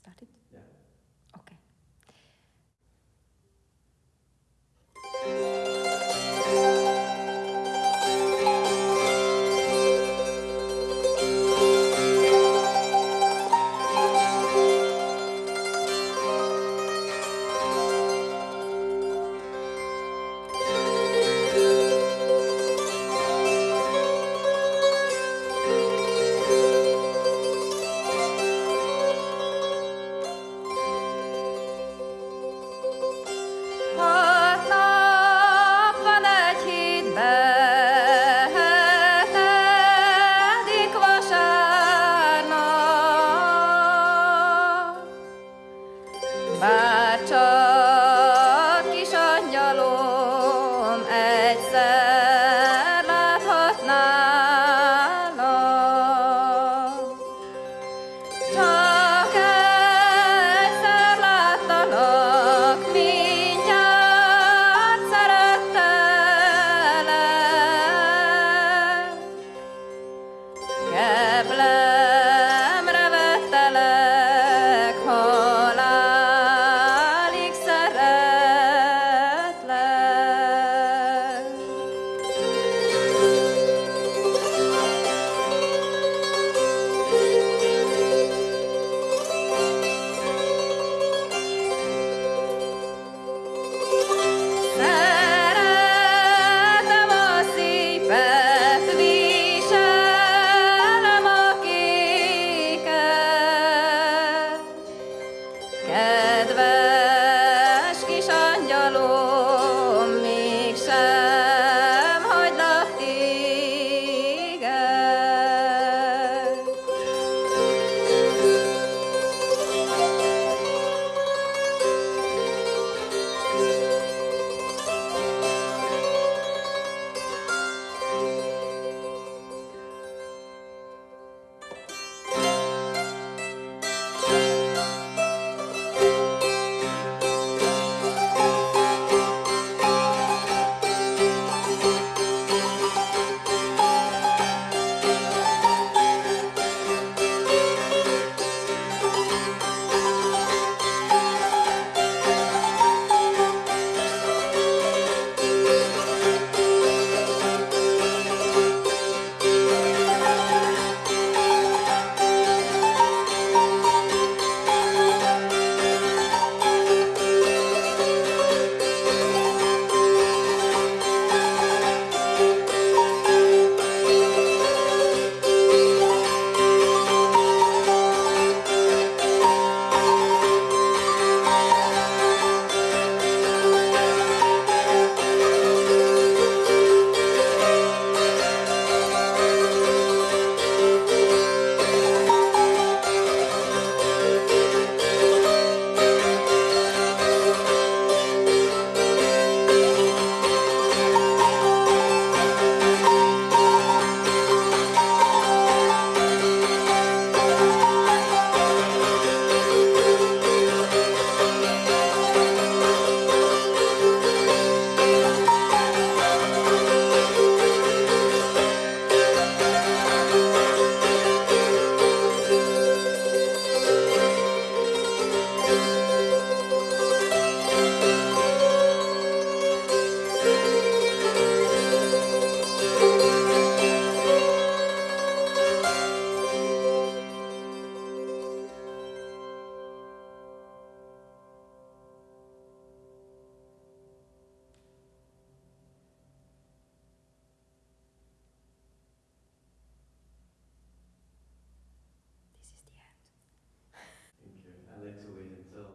Start it? Yeah. Bár